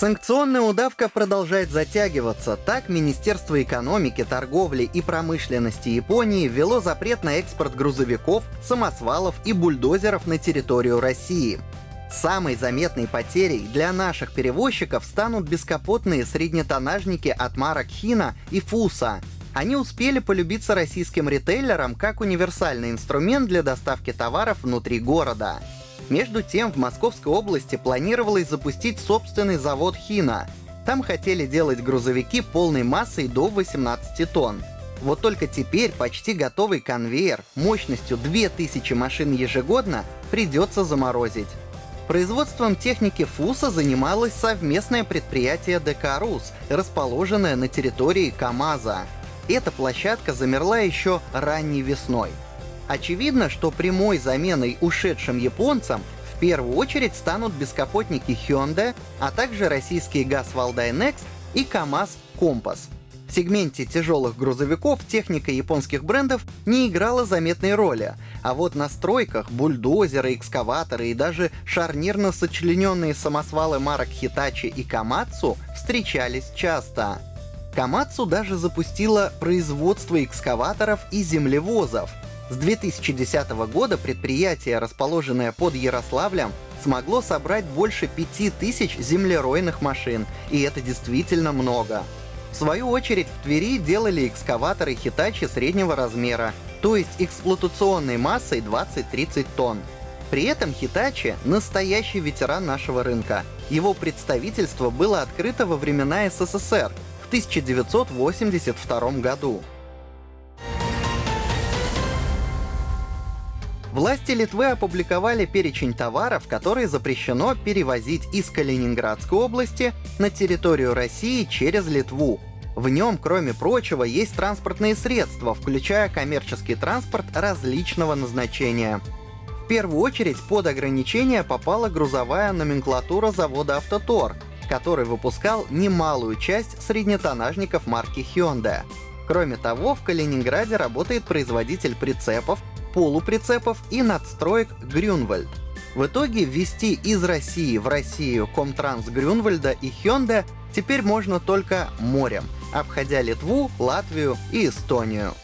Санкционная удавка продолжает затягиваться. Так, Министерство экономики, торговли и промышленности Японии ввело запрет на экспорт грузовиков, самосвалов и бульдозеров на территорию России. Самой заметной потерей для наших перевозчиков станут бескапотные среднетоннажники от марок Хина и Фуса. Они успели полюбиться российским ритейлерам как универсальный инструмент для доставки товаров внутри города. Между тем, в Московской области планировалось запустить собственный завод «Хина». Там хотели делать грузовики полной массой до 18 тонн. Вот только теперь почти готовый конвейер мощностью 2000 машин ежегодно придется заморозить. Производством техники ФУСа занималось совместное предприятие ДК расположенное на территории КАМАЗа. Эта площадка замерла еще ранней весной. Очевидно, что прямой заменой ушедшим японцам в первую очередь станут бескапотники Hyundai, а также российские ГАЗ Валдай Next и КАМАЗ Компас. В сегменте тяжелых грузовиков техника японских брендов не играла заметной роли, а вот на стройках бульдозеры, экскаваторы и даже шарнирно сочлененные самосвалы марок Hitachi и Камацу встречались часто. Камацу даже запустила производство экскаваторов и землевозов, с 2010 года предприятие, расположенное под Ярославлем, смогло собрать больше 5000 землеройных машин, и это действительно много. В свою очередь в Твери делали экскаваторы Hitachi среднего размера, то есть эксплуатационной массой 20-30 тонн. При этом Hitachi — настоящий ветеран нашего рынка. Его представительство было открыто во времена СССР в 1982 году. Власти Литвы опубликовали перечень товаров, которые запрещено перевозить из Калининградской области на территорию России через Литву. В нем, кроме прочего, есть транспортные средства, включая коммерческий транспорт различного назначения. В первую очередь под ограничение попала грузовая номенклатура завода «Автотор», который выпускал немалую часть среднетоннажников марки Hyundai. Кроме того, в Калининграде работает производитель прицепов, полуприцепов и надстроек Грюнвальд. В итоге ввести из России в Россию Комтранс Грюнвальда и Hyundai теперь можно только морем, обходя Литву, Латвию и Эстонию.